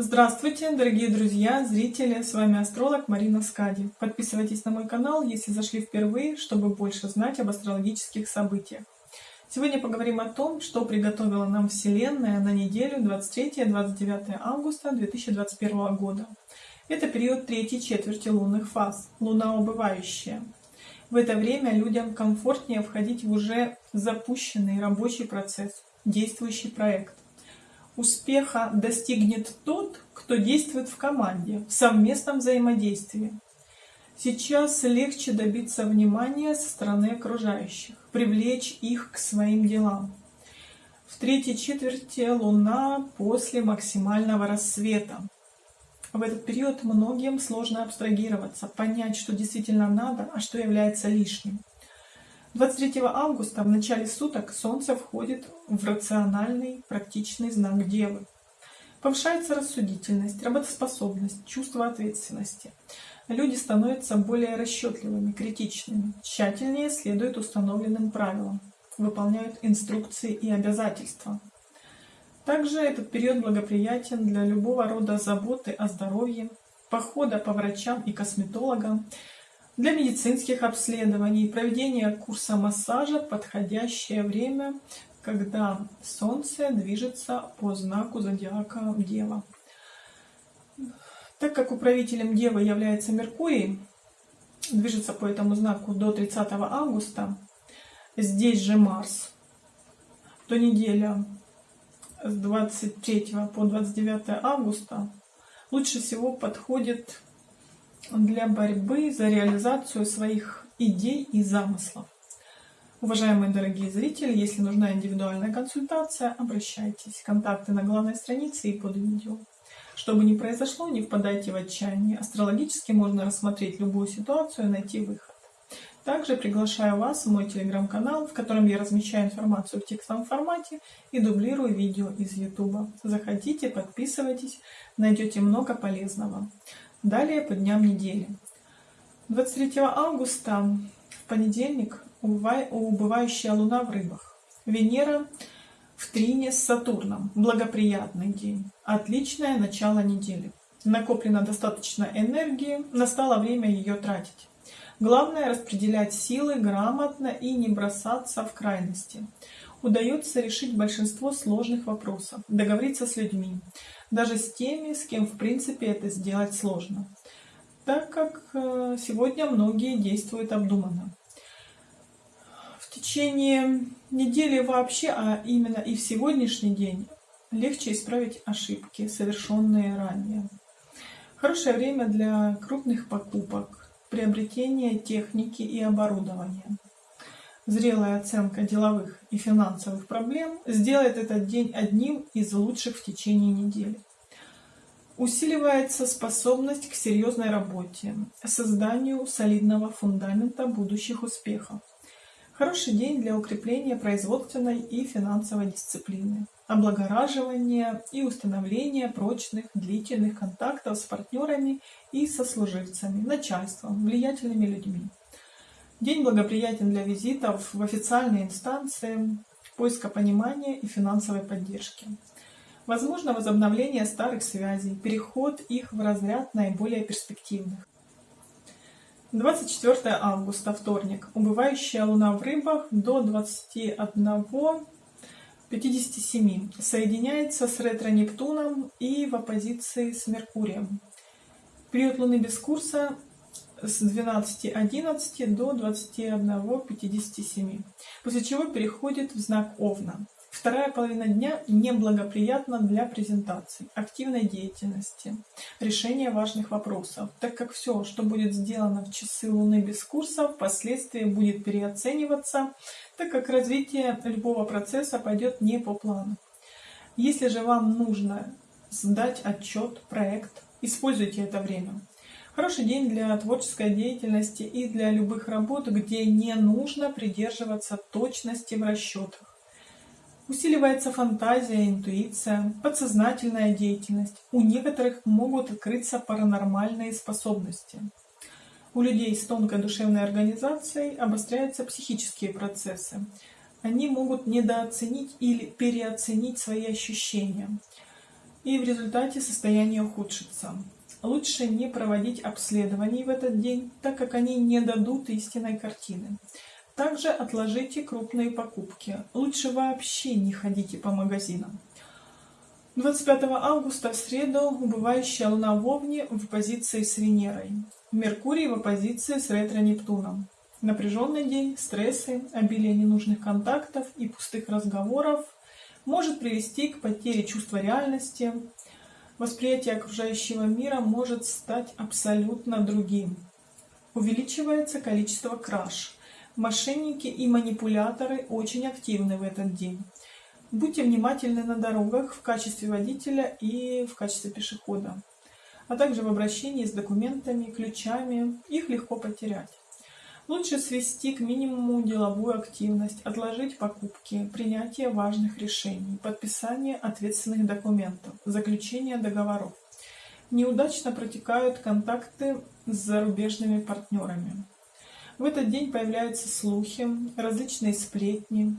Здравствуйте, дорогие друзья, зрители, с вами астролог Марина Скади. Подписывайтесь на мой канал, если зашли впервые, чтобы больше знать об астрологических событиях. Сегодня поговорим о том, что приготовила нам Вселенная на неделю 23-29 августа 2021 года. Это период третьей четверти лунных фаз, луна убывающая. В это время людям комфортнее входить в уже запущенный рабочий процесс, действующий проект. Успеха достигнет тот, кто действует в команде, в совместном взаимодействии. Сейчас легче добиться внимания со стороны окружающих, привлечь их к своим делам. В третьей четверти Луна после максимального рассвета. В этот период многим сложно абстрагироваться, понять, что действительно надо, а что является лишним. 23 августа в начале суток Солнце входит в рациональный, практичный знак Девы. Повышается рассудительность, работоспособность, чувство ответственности. Люди становятся более расчетливыми, критичными, тщательнее следуют установленным правилам, выполняют инструкции и обязательства. Также этот период благоприятен для любого рода заботы о здоровье, похода по врачам и косметологам, для медицинских обследований, проведения курса массажа подходящее время, когда Солнце движется по знаку зодиака Дева. Так как управителем Девы является Меркурий, движется по этому знаку до 30 августа, здесь же Марс, то неделя с 23 по 29 августа лучше всего подходит для борьбы за реализацию своих идей и замыслов. Уважаемые дорогие зрители, если нужна индивидуальная консультация, обращайтесь. Контакты на главной странице и под видео. Чтобы не произошло, не впадайте в отчаяние. Астрологически можно рассмотреть любую ситуацию и найти выход. Также приглашаю вас в мой телеграм-канал, в котором я размещаю информацию в текстовом формате и дублирую видео из YouTube. Заходите, подписывайтесь, найдете много полезного. Далее по дням недели. 23 августа в понедельник убывающая луна в рыбах. Венера в трине с Сатурном. Благоприятный день. Отличное начало недели. Накоплено достаточно энергии, настало время ее тратить. Главное распределять силы грамотно и не бросаться в крайности. Удается решить большинство сложных вопросов, договориться с людьми, даже с теми, с кем в принципе это сделать сложно, так как э, сегодня многие действуют обдуманно. В течение недели вообще, а именно и в сегодняшний день, легче исправить ошибки, совершенные ранее. Хорошее время для крупных покупок, приобретения техники и оборудования. Зрелая оценка деловых и финансовых проблем сделает этот день одним из лучших в течение недели. Усиливается способность к серьезной работе, созданию солидного фундамента будущих успехов. Хороший день для укрепления производственной и финансовой дисциплины, облагораживания и установления прочных длительных контактов с партнерами и сослуживцами, начальством, влиятельными людьми. День благоприятен для визитов в официальные инстанции, поиска понимания и финансовой поддержки. Возможно возобновление старых связей, переход их в разряд наиболее перспективных. 24 августа, вторник. Убывающая луна в рыбах до 21.57. Соединяется с ретро-Нептуном и в оппозиции с Меркурием. Период луны без курса с 12.11 до 21.57, после чего переходит в знак Овна. Вторая половина дня неблагоприятна для презентации, активной деятельности, решения важных вопросов, так как все, что будет сделано в часы Луны без курса, впоследствии будет переоцениваться, так как развитие любого процесса пойдет не по плану. Если же вам нужно сдать отчет, проект, используйте это время. Хороший день для творческой деятельности и для любых работ, где не нужно придерживаться точности в расчетах. Усиливается фантазия, интуиция, подсознательная деятельность. У некоторых могут открыться паранормальные способности. У людей с тонкой душевной организацией обостряются психические процессы. Они могут недооценить или переоценить свои ощущения. и в результате состояние ухудшится. Лучше не проводить обследований в этот день, так как они не дадут истинной картины. Также отложите крупные покупки. Лучше вообще не ходите по магазинам. 25 августа в среду убывающая Луна в Овне в позиции с Венерой. Меркурий в оппозиции с ретро-Нептуном. Напряженный день, стрессы, обилие ненужных контактов и пустых разговоров может привести к потере чувства реальности, восприятие окружающего мира может стать абсолютно другим. Увеличивается количество краж. Мошенники и манипуляторы очень активны в этот день. Будьте внимательны на дорогах в качестве водителя и в качестве пешехода, а также в обращении с документами, ключами. Их легко потерять. Лучше свести к минимуму деловую активность, отложить покупки, принятие важных решений, подписание ответственных документов, заключение договоров. Неудачно протекают контакты с зарубежными партнерами. В этот день появляются слухи, различные сплетни.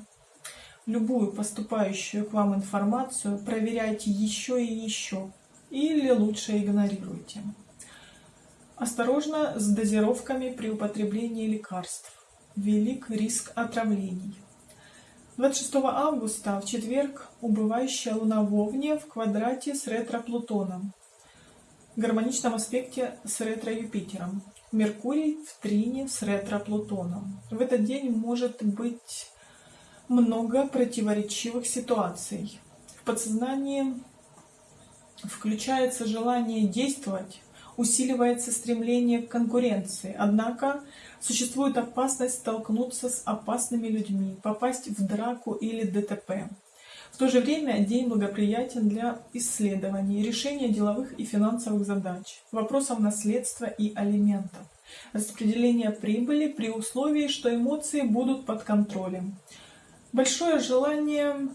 Любую поступающую к вам информацию проверяйте еще и еще, или лучше игнорируйте. Осторожно с дозировками при употреблении лекарств. Велик риск отравлений. 26 августа в четверг убывающая Луна в Овне в квадрате с ретро-Плутоном. В гармоничном аспекте с ретро-Юпитером. Меркурий в трине с ретро-Плутоном. В этот день может быть много противоречивых ситуаций. В подсознании включается желание действовать, усиливается стремление к конкуренции. Однако существует опасность столкнуться с опасными людьми, попасть в драку или ДТП. В то же время день благоприятен для исследований, решения деловых и финансовых задач, вопросов наследства и алиментов, распределения прибыли при условии, что эмоции будут под контролем. Большое желание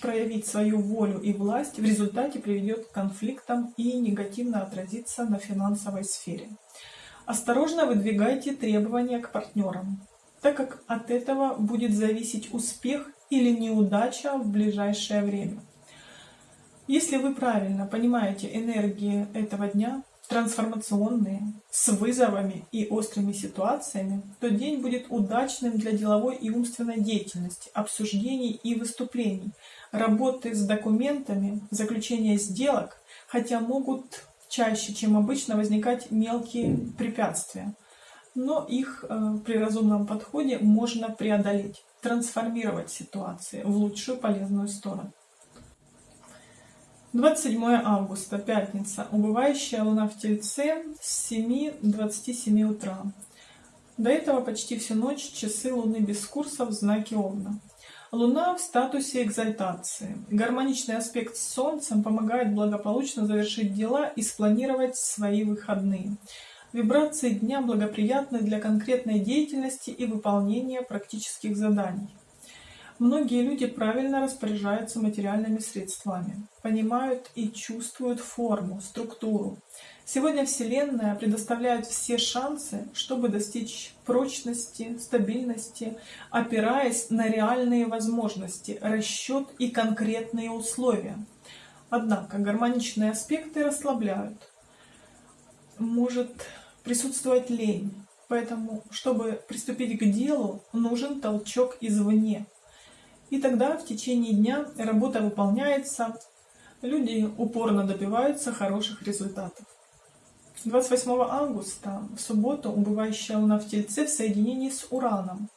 проявить свою волю и власть в результате приведет к конфликтам и негативно отразится на финансовой сфере. Осторожно выдвигайте требования к партнерам, так как от этого будет зависеть успех или неудача в ближайшее время. Если вы правильно понимаете энергии этого дня, трансформационные, с вызовами и острыми ситуациями, то день будет удачным для деловой и умственной деятельности, обсуждений и выступлений, работы с документами, заключения сделок, хотя могут чаще, чем обычно, возникать мелкие препятствия. Но их э, при разумном подходе можно преодолеть, трансформировать ситуации в лучшую полезную сторону. 27 августа, пятница. Убывающая луна в Тельце с 7.27 утра. До этого почти всю ночь часы луны без курса в знаке Овна. Луна в статусе экзальтации. Гармоничный аспект с Солнцем помогает благополучно завершить дела и спланировать свои выходные. Вибрации дня благоприятны для конкретной деятельности и выполнения практических заданий. Многие люди правильно распоряжаются материальными средствами, понимают и чувствуют форму, структуру. Сегодня Вселенная предоставляет все шансы, чтобы достичь прочности, стабильности, опираясь на реальные возможности, расчет и конкретные условия. Однако гармоничные аспекты расслабляют. Может присутствовать лень, поэтому, чтобы приступить к делу, нужен толчок извне. И тогда в течение дня работа выполняется, люди упорно добиваются хороших результатов. 28 августа, в субботу, убывающая Луна в Тельце в соединении с Ураном,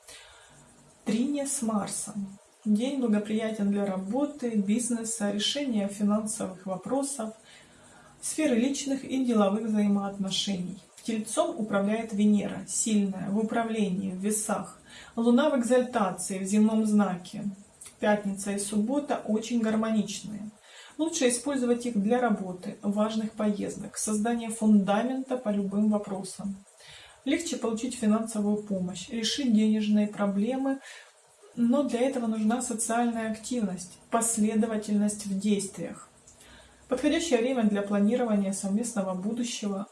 трине с Марсом. День благоприятен для работы, бизнеса, решения финансовых вопросов, сферы личных и деловых взаимоотношений. Тельцом управляет Венера, сильная, в управлении, в весах. Луна в экзальтации, в земном знаке. Пятница и суббота очень гармоничные. Лучше использовать их для работы, важных поездок, создания фундамента по любым вопросам. Легче получить финансовую помощь, решить денежные проблемы, но для этого нужна социальная активность, последовательность в действиях. Подходящее время для планирования совместного будущего,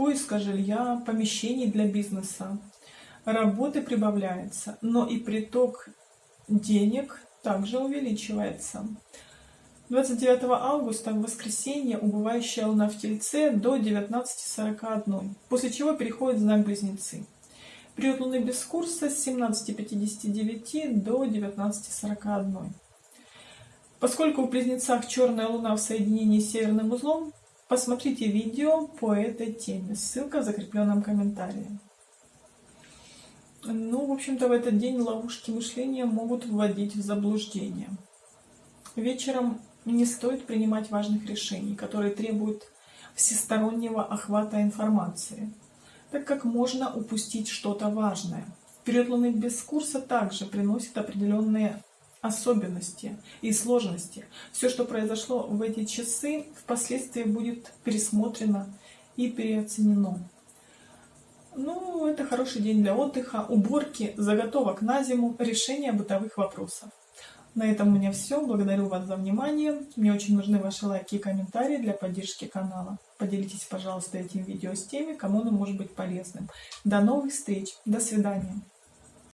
поиска жилья, помещений для бизнеса. Работы прибавляется, но и приток денег также увеличивается. 29 августа в воскресенье убывающая луна в Тельце до 19.41, после чего переходит знак Близнецы. Период луны без курса с 17.59 до 19.41. Поскольку в Близнецах черная луна в соединении с северным узлом, посмотрите видео по этой теме, ссылка в закрепленном комментарии. Ну, в общем-то, в этот день ловушки мышления могут вводить в заблуждение. Вечером не стоит принимать важных решений, которые требуют всестороннего охвата информации, так как можно упустить что-то важное. Период Луны без курса также приносит определенные особенности и сложности. Все, что произошло в эти часы, впоследствии будет пересмотрено и переоценено. Ну, это хороший день для отдыха, уборки, заготовок на зиму, решения бытовых вопросов. На этом у меня все. Благодарю вас за внимание. Мне очень нужны ваши лайки и комментарии для поддержки канала. Поделитесь, пожалуйста, этим видео с теми, кому оно может быть полезным. До новых встреч. До свидания.